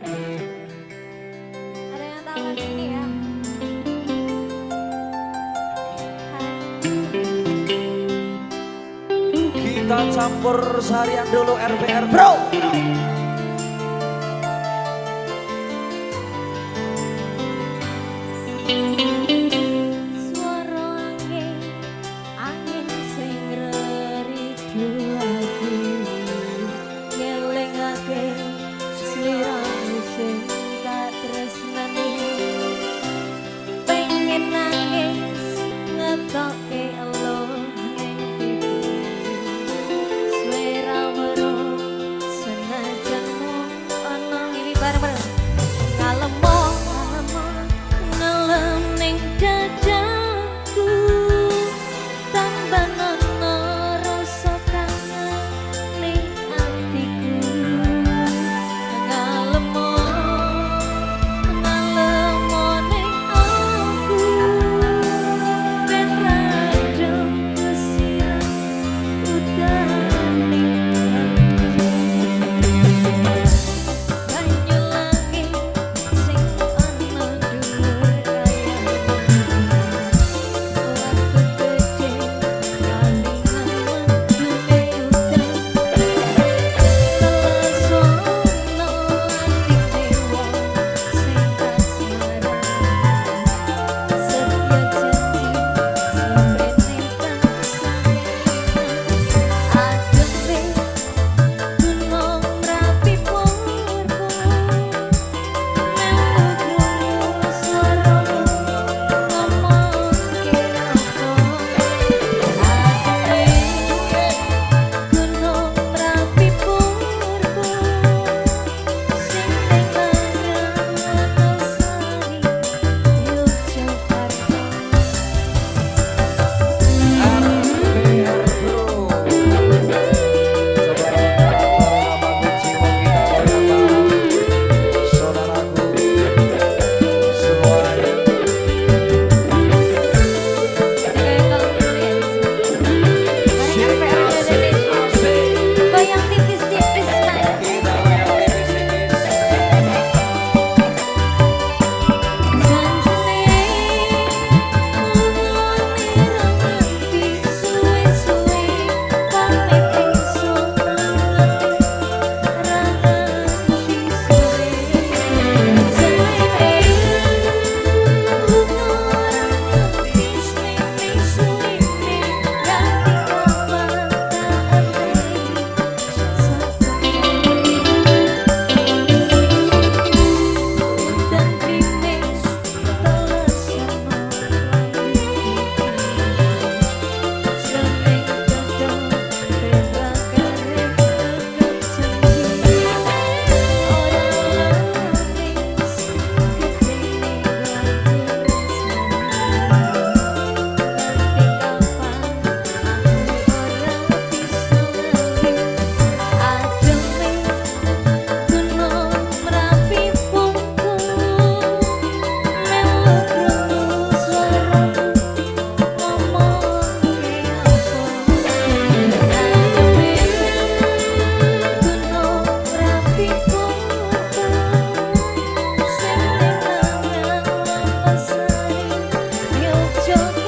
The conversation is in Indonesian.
Ya? Kita campur seharian dulu RPR bro show